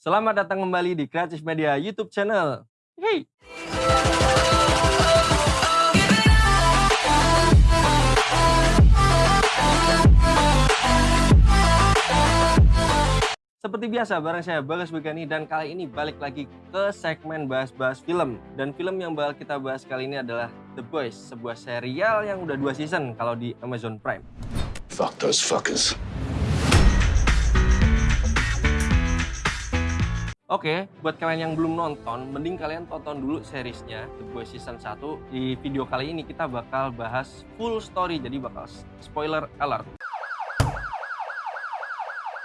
Selamat datang kembali di Kreatif Media YouTube channel. Hey. Seperti biasa, bareng saya Bagas Begani dan kali ini balik lagi ke segmen bahas-bahas film. Dan film yang bakal kita bahas kali ini adalah The Boys, sebuah serial yang udah dua season kalau di Amazon Prime. Fuck those fuckers. Oke, buat kalian yang belum nonton, mending kalian tonton dulu seriesnya The Boys Season 1. Di video kali ini kita bakal bahas full story, jadi bakal spoiler alert.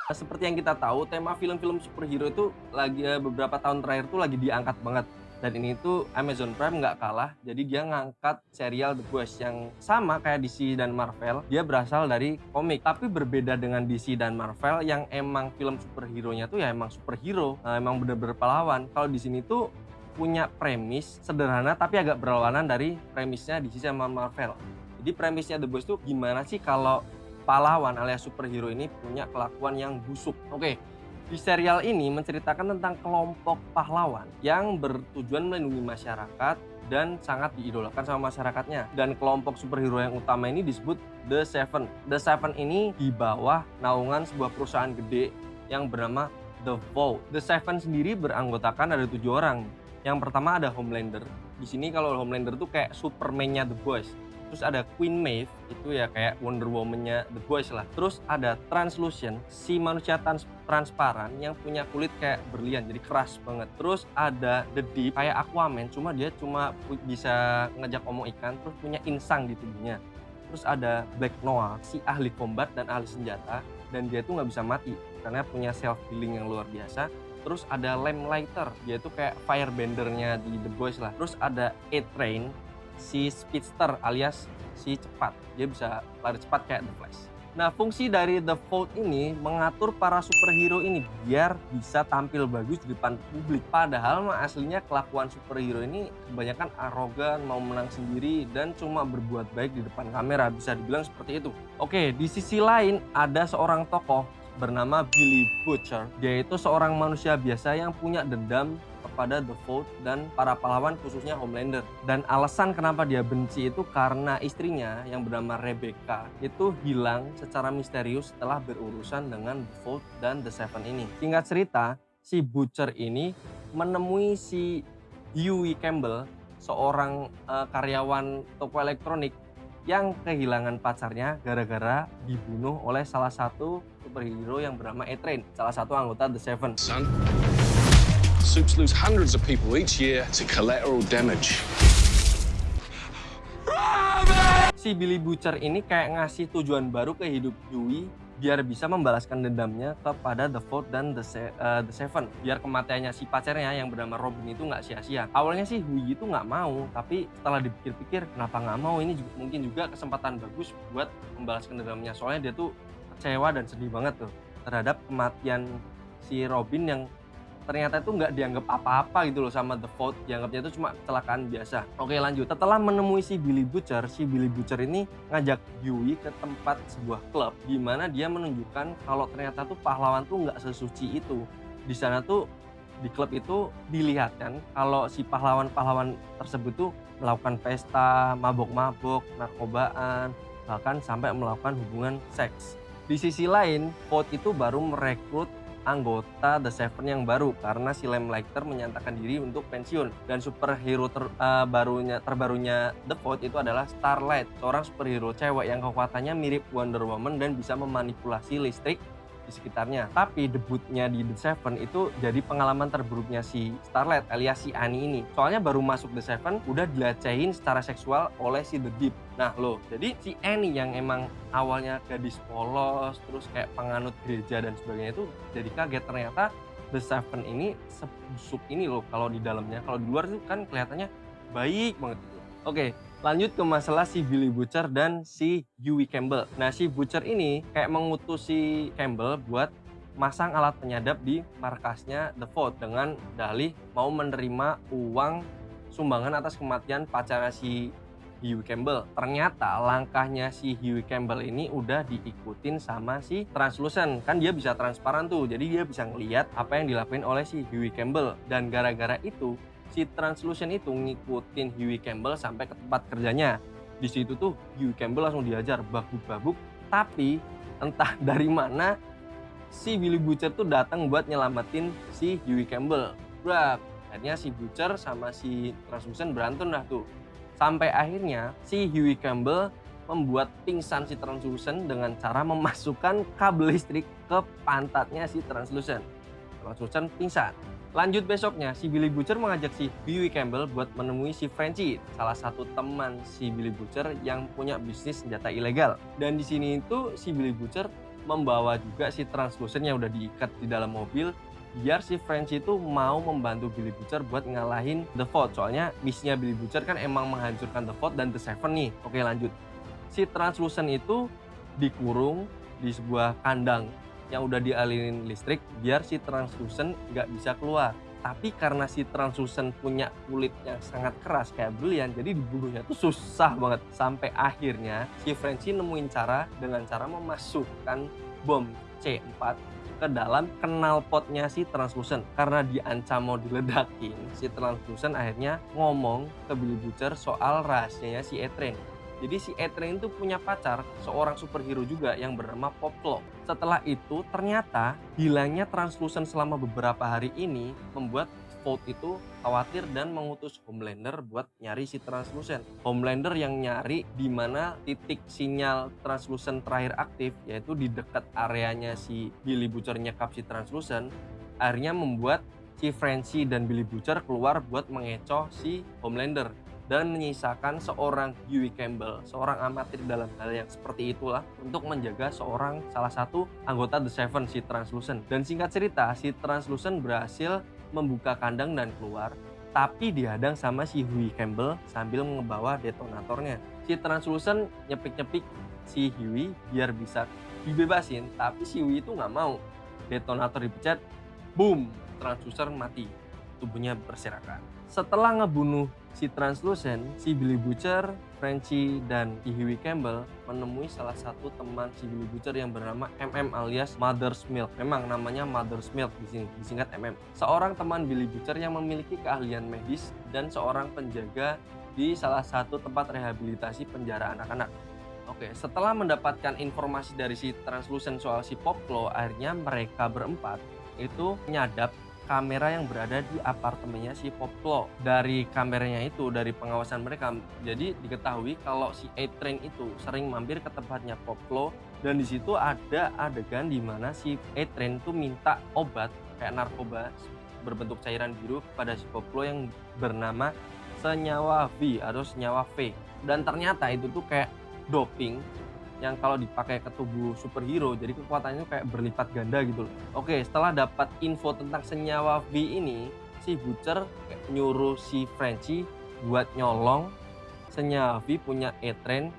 Nah, seperti yang kita tahu, tema film-film superhero itu lagi eh, beberapa tahun terakhir tuh lagi diangkat banget. Dan ini tuh Amazon Prime nggak kalah, jadi dia ngangkat serial The Boys yang sama kayak DC dan Marvel. Dia berasal dari komik, tapi berbeda dengan DC dan Marvel yang emang film superhero-nya tuh ya emang superhero, nah, emang bener-bener pahlawan. Kalau di sini tuh punya premis sederhana tapi agak berlawanan dari premisnya DC sama Marvel. Jadi premisnya The Boys tuh gimana sih kalau pahlawan alias superhero ini punya kelakuan yang busuk. Oke, di serial ini menceritakan tentang kelompok pahlawan yang bertujuan melindungi masyarakat dan sangat diidolakan sama masyarakatnya. Dan kelompok superhero yang utama ini disebut The Seven. The Seven ini di bawah naungan sebuah perusahaan gede yang bernama The Vault. The Seven sendiri beranggotakan ada tujuh orang. Yang pertama ada Homelander. Di sini kalau Homelander tuh kayak Superman-nya The Boys terus ada Queen Maeve itu ya kayak Wonder Woman-nya The Boys lah. Terus ada Translucent si manusia trans transparan yang punya kulit kayak berlian jadi keras banget. Terus ada The Deep kayak Aquaman cuma dia cuma bisa ngejak omong ikan terus punya insang di tubuhnya. Terus ada Black Noah si ahli combat dan ahli senjata dan dia tuh nggak bisa mati karena punya self healing yang luar biasa. Terus ada Lamplighter dia tuh kayak firebendernya di The Boys lah. Terus ada A-Train si speedster alias si cepat. Dia bisa lari cepat kayak The Flash. Nah, fungsi dari The Vault ini mengatur para superhero ini biar bisa tampil bagus di depan publik. Padahal mah aslinya kelakuan superhero ini kebanyakan arogan, mau menang sendiri, dan cuma berbuat baik di depan kamera. Bisa dibilang seperti itu. Oke, di sisi lain ada seorang tokoh bernama Billy Butcher. Dia itu seorang manusia biasa yang punya dendam kepada The Vault dan para pahlawan khususnya Homelander. Dan alasan kenapa dia benci itu karena istrinya yang bernama Rebecca itu hilang secara misterius setelah berurusan dengan The Vault dan The Seven ini. Singkat cerita, si Butcher ini menemui si Huey Campbell, seorang uh, karyawan toko elektronik yang kehilangan pacarnya gara-gara dibunuh oleh salah satu superhero yang bernama A-Train, salah satu anggota The Seven. Son, Soups lose hundreds of people each year to collateral damage. Si Billy Butcher ini kayak ngasih tujuan baru ke hidup Dewey biar bisa membalaskan dendamnya kepada The Vault dan The, Se uh, The Seven. Biar kematiannya si pacarnya yang bernama Robin itu nggak sia-sia. Awalnya sih Hui itu nggak mau, tapi setelah dipikir-pikir kenapa nggak mau ini juga, mungkin juga kesempatan bagus buat membalaskan dendamnya. Soalnya dia tuh kecewa dan sedih banget tuh terhadap kematian si Robin yang ternyata itu nggak dianggap apa-apa gitu loh sama The Vault dianggapnya itu cuma kecelakaan biasa. Oke lanjut. Setelah menemui si Billy Butcher si Billy Butcher ini ngajak Yui ke tempat sebuah klub di mana dia menunjukkan kalau ternyata tuh pahlawan tuh nggak sesuci itu. Di sana tuh di klub itu dilihatkan kalau si pahlawan-pahlawan tersebut tuh melakukan pesta, mabok-mabok, narkobaan, bahkan sampai melakukan hubungan seks. Di sisi lain, Vault itu baru merekrut anggota The Seven yang baru karena si Lem Lighter menyatakan diri untuk pensiun. Dan superhero ter, uh, barunya terbarunya The Void itu adalah Starlight, seorang superhero cewek yang kekuatannya mirip Wonder Woman dan bisa memanipulasi listrik di sekitarnya. Tapi debutnya di The Seven itu jadi pengalaman terburuknya si Starlight alias si Annie ini. Soalnya baru masuk The Seven udah dilecehin secara seksual oleh si The Deep. Nah loh, jadi si Annie yang emang awalnya gadis polos, terus kayak penganut gereja dan sebagainya itu jadi kaget ternyata The Seven ini sebusuk ini loh kalau di dalamnya. Kalau di luar itu kan kelihatannya baik banget gitu. Oke, Lanjut ke masalah si Billy Butcher dan si Huey Campbell. Nah, si Butcher ini kayak mengutus si Campbell buat masang alat penyadap di markasnya The Vault dengan dalih mau menerima uang sumbangan atas kematian pacarnya si Huey Campbell. Ternyata langkahnya si Huey Campbell ini udah diikutin sama si Translucent. Kan dia bisa transparan tuh, jadi dia bisa ngeliat apa yang dilakuin oleh si Huey Campbell. Dan gara-gara itu, si Translucent itu ngikutin Huey Campbell sampai ke tempat kerjanya. Di situ tuh Huey Campbell langsung diajar babuk-babuk, tapi entah dari mana si Billy Butcher tuh datang buat nyelamatin si Huey Campbell. Brak, akhirnya si Butcher sama si Translucent berantem dah tuh Sampai akhirnya si Huey Campbell membuat pingsan si Translucent dengan cara memasukkan kabel listrik ke pantatnya si Translucent. Translucent pingsan. Lanjut besoknya, si Billy Butcher mengajak si Huey Campbell buat menemui si Frenchy, salah satu teman si Billy Butcher yang punya bisnis senjata ilegal. Dan di sini itu si Billy Butcher membawa juga si Translucent yang udah diikat di dalam mobil biar si French itu mau membantu Billy Butcher buat ngalahin The Vault. Soalnya misinya Billy Butcher kan emang menghancurkan The Vault dan The Seven nih. Oke lanjut. Si Translucent itu dikurung di sebuah kandang yang udah dialirin listrik biar si Translucent nggak bisa keluar. Tapi karena si Translucent punya kulit yang sangat keras kayak brilian, jadi dibunuhnya tuh susah banget. Sampai akhirnya si Frenchy nemuin cara dengan cara memasukkan bom C4 ke dalam knalpotnya si Translucent. Karena diancam mau diledakin, si Translucent akhirnya ngomong ke Billy Butcher soal rahasianya si Etrain. Jadi si Etrain itu punya pacar, seorang superhero juga yang bernama Poplo. Setelah itu ternyata hilangnya Translucent selama beberapa hari ini membuat Vogue itu khawatir dan mengutus Homelander buat nyari si Translucent. Homelander yang nyari di mana titik sinyal Translucent terakhir aktif yaitu di dekat areanya si Billy Butcher nyekap si Translucent. Akhirnya membuat si Frenchy dan Billy Butcher keluar buat mengecoh si Homelander dan menyisakan seorang Huey Campbell, seorang amatir dalam hal yang seperti itulah untuk menjaga seorang salah satu anggota The Seven si Translucent. Dan singkat cerita, si Translucent berhasil membuka kandang dan keluar, tapi dihadang sama si Huey Campbell sambil membawa detonatornya. Si Translucent nyepik-nyepik si Huey biar bisa dibebasin, tapi si Huey itu nggak mau. Detonator dipecat, boom, Translucent mati. Tubuhnya berserakan. Setelah ngebunuh si Translucent, si Billy Butcher, Frenchy, dan Huey Campbell menemui salah satu teman si Billy Butcher yang bernama MM alias Mother's Milk. Memang namanya Mother's Milk di sini, disingkat MM. Seorang teman Billy Butcher yang memiliki keahlian medis dan seorang penjaga di salah satu tempat rehabilitasi penjara anak-anak. Oke, setelah mendapatkan informasi dari si Translucent soal si Poplo, akhirnya mereka berempat itu nyadap kamera yang berada di apartemennya si Poplo. Dari kameranya itu, dari pengawasan mereka, jadi diketahui kalau si A-Train itu sering mampir ke tempatnya Poplo dan di situ ada adegan di mana si A-Train itu minta obat kayak narkoba berbentuk cairan biru pada si Poplo yang bernama senyawa V atau senyawa V. Dan ternyata itu tuh kayak doping yang kalau dipakai ke tubuh superhero jadi kekuatannya kayak berlipat ganda gitu loh. Oke, setelah dapat info tentang senyawa V ini, si Butcher nyuruh si Frenchy buat nyolong senyawa V punya E-Train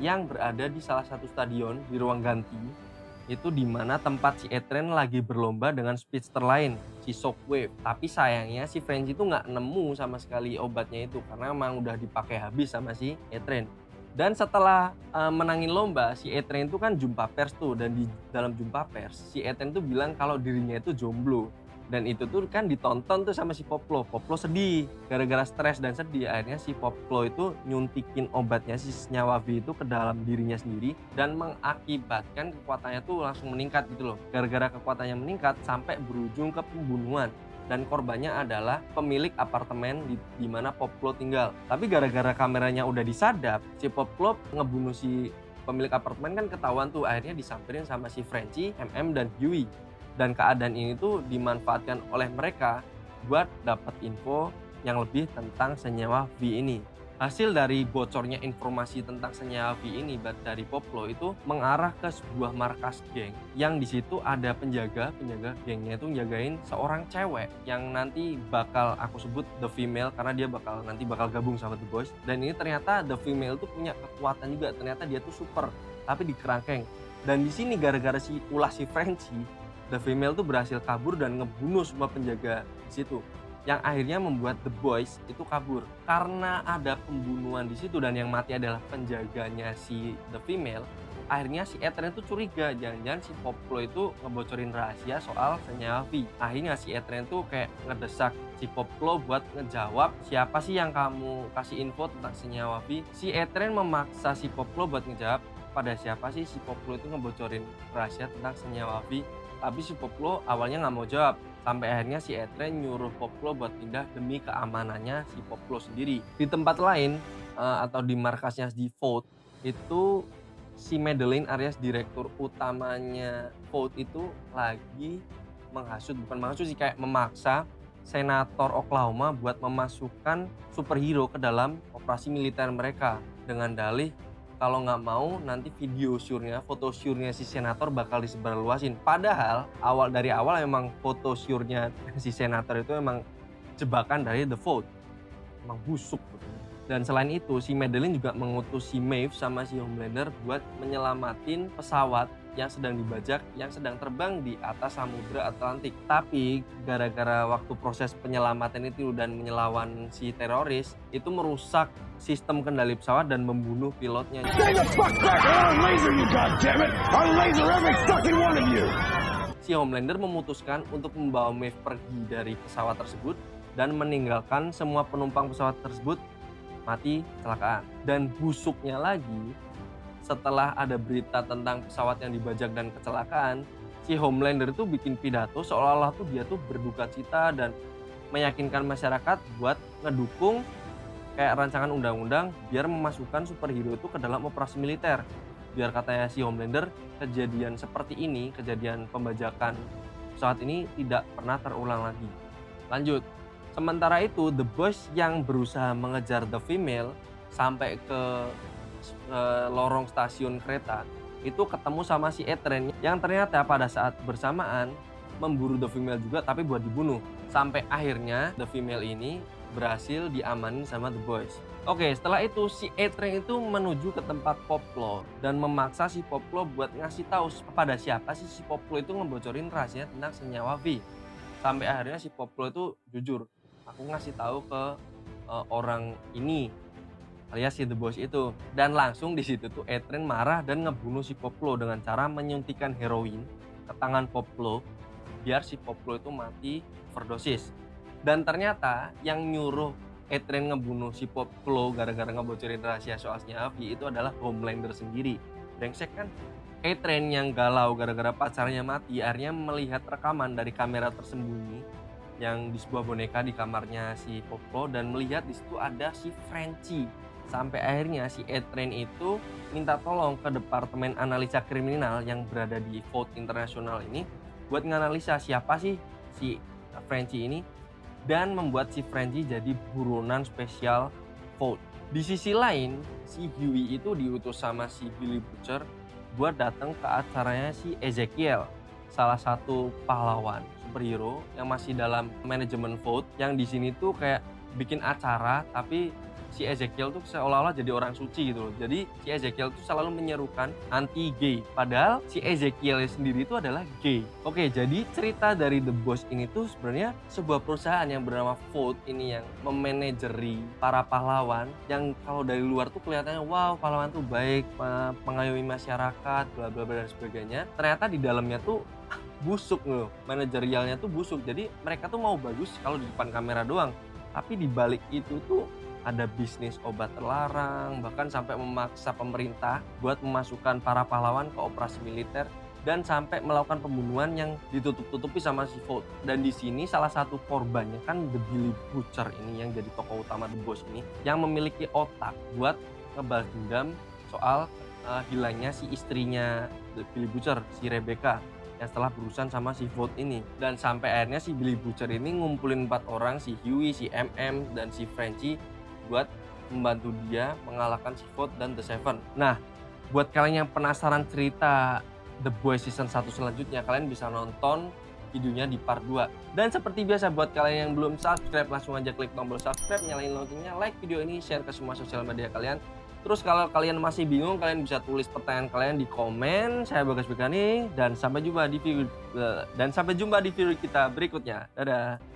yang berada di salah satu stadion di ruang ganti itu di mana tempat si E-Train lagi berlomba dengan speedster lain, si Shockwave. Tapi sayangnya si Frenchy itu nggak nemu sama sekali obatnya itu karena emang udah dipakai habis sama si E-Train. Dan setelah uh, menangin lomba, si Etren itu kan jumpa pers tuh dan di dalam jumpa pers si Etren tuh bilang kalau dirinya itu jomblo. Dan itu tuh kan ditonton tuh sama si Poplo. Poplo sedih gara-gara stres dan sedih. Akhirnya si Poplo itu nyuntikin obatnya si senyawa V itu ke dalam dirinya sendiri dan mengakibatkan kekuatannya tuh langsung meningkat gitu loh. Gara-gara kekuatannya meningkat sampai berujung ke pembunuhan dan korbannya adalah pemilik apartemen di, di mana Poplo tinggal. Tapi gara-gara kameranya udah disadap, si Poplo ngebunuh si pemilik apartemen kan ketahuan tuh akhirnya disamperin sama si Frenchy, MM dan Huey. Dan keadaan ini tuh dimanfaatkan oleh mereka buat dapat info yang lebih tentang senyawa V ini. Hasil dari bocornya informasi tentang senyawa V ini dari Poplo itu mengarah ke sebuah markas geng yang di situ ada penjaga, penjaga gengnya itu jagain seorang cewek yang nanti bakal aku sebut the female karena dia bakal nanti bakal gabung sama The Boys. Dan ini ternyata the female itu punya kekuatan juga ternyata dia tuh super tapi di kerangkeng dan di sini gara-gara si ulah si Frenchy the female tuh berhasil kabur dan ngebunuh semua penjaga di situ yang akhirnya membuat The Boys itu kabur. Karena ada pembunuhan di situ dan yang mati adalah penjaganya si The Female akhirnya si Etren itu curiga. Jangan-jangan si Poplo itu ngebocorin rahasia soal senyawa V akhirnya si Etren tuh kayak ngedesak si Poplo buat ngejawab siapa sih yang kamu kasih info tentang senyawa V si Etren memaksa si Poplo buat ngejawab pada siapa sih si Poplo itu ngebocorin rahasia tentang senyawa V tapi si Poplo awalnya nggak mau jawab sampai akhirnya si Etren nyuruh Poplo buat pindah demi keamanannya si Poplo sendiri. Di tempat lain uh, atau di markasnya di Vote itu si Madeline Arias direktur utamanya Vote itu lagi menghasut bukan menghasut sih kayak memaksa senator Oklahoma buat memasukkan superhero ke dalam operasi militer mereka dengan dalih kalau nggak mau nanti video syurnya, foto syurnya si senator bakal disebarluasin. Padahal awal dari awal emang foto syurnya si senator itu emang jebakan dari The Vote. Emang busuk. Dan selain itu, si Madeline juga mengutus si Maeve sama si Homelander buat menyelamatin pesawat yang sedang dibajak yang sedang terbang di atas samudra Atlantik. Tapi gara-gara waktu proses penyelamatan itu dan menyelawan si teroris itu merusak sistem kendali pesawat dan membunuh pilotnya. Si Homelander memutuskan untuk membawa Maeve pergi dari pesawat tersebut dan meninggalkan semua penumpang pesawat tersebut mati kecelakaan. Dan busuknya lagi, setelah ada berita tentang pesawat yang dibajak dan kecelakaan, si Homelander itu bikin pidato seolah-olah tuh dia tuh berduka cita dan meyakinkan masyarakat buat ngedukung kayak rancangan undang-undang biar memasukkan superhero itu ke dalam operasi militer. Biar katanya si Homelander, kejadian seperti ini, kejadian pembajakan pesawat ini tidak pernah terulang lagi. Lanjut, Sementara itu, The Boys yang berusaha mengejar The Female sampai ke uh, lorong stasiun kereta itu ketemu sama si Etren yang ternyata pada saat bersamaan memburu The Female juga tapi buat dibunuh. Sampai akhirnya The Female ini berhasil diamanin sama The Boys. Oke, setelah itu si Etren itu menuju ke tempat Poplo dan memaksa si Poplo buat ngasih tahu kepada siapa sih si Poplo itu ngebocorin rahasia tentang senyawa V. Sampai akhirnya si Poplo itu jujur, aku ngasih tahu ke uh, orang ini alias si The Boss itu. Dan langsung di situ tuh Etren marah dan ngebunuh si Poplo dengan cara menyuntikkan heroin ke tangan Poplo biar si Poplo itu mati overdosis. Dan ternyata yang nyuruh Etren ngebunuh si Poplo gara-gara ngebocorin rahasia soal Avi itu adalah Homelander sendiri. Brengsek kan? Etren yang galau gara-gara pacarnya mati akhirnya melihat rekaman dari kamera tersembunyi yang di sebuah boneka di kamarnya si Poplo dan melihat di situ ada si Frenchy. Sampai akhirnya si Etren itu minta tolong ke Departemen Analisa Kriminal yang berada di Vote Internasional ini buat nganalisa siapa sih si Frenchy ini dan membuat si Frenchy jadi buronan spesial Vote. Di sisi lain, si Huey itu diutus sama si Billy Butcher buat datang ke acaranya si Ezekiel, salah satu pahlawan superhero yang masih dalam manajemen vote yang di sini tuh kayak bikin acara tapi si Ezekiel tuh seolah-olah jadi orang suci gitu loh. Jadi si Ezekiel tuh selalu menyerukan anti gay. Padahal si Ezekiel sendiri itu adalah gay. Oke, jadi cerita dari The Boss ini tuh sebenarnya sebuah perusahaan yang bernama Vote ini yang memanajeri para pahlawan yang kalau dari luar tuh kelihatannya wow pahlawan tuh baik, mengayomi masyarakat, bla bla bla dan sebagainya. Ternyata di dalamnya tuh busuk loh manajerialnya tuh busuk jadi mereka tuh mau bagus kalau di depan kamera doang tapi di balik itu tuh ada bisnis obat terlarang bahkan sampai memaksa pemerintah buat memasukkan para pahlawan ke operasi militer dan sampai melakukan pembunuhan yang ditutup-tutupi sama si Volt. Dan di sini salah satu korbannya kan The Billy Butcher ini yang jadi tokoh utama The Boss ini yang memiliki otak buat ngebalas dendam soal uh, hilangnya si istrinya The Billy Butcher, si Rebecca yang setelah berurusan sama si Vote ini dan sampai akhirnya si Billy Butcher ini ngumpulin empat orang si Huey, si MM dan si Frenchy buat membantu dia mengalahkan si dan The Seven. Nah, buat kalian yang penasaran cerita The Boys season 1 selanjutnya, kalian bisa nonton videonya di part 2. Dan seperti biasa buat kalian yang belum subscribe, langsung aja klik tombol subscribe, nyalain loncengnya, like video ini, share ke semua sosial media kalian. Terus kalau kalian masih bingung, kalian bisa tulis pertanyaan kalian di komen. Saya Bagas Bekani dan sampai jumpa di video dan sampai jumpa di video kita berikutnya. Dadah.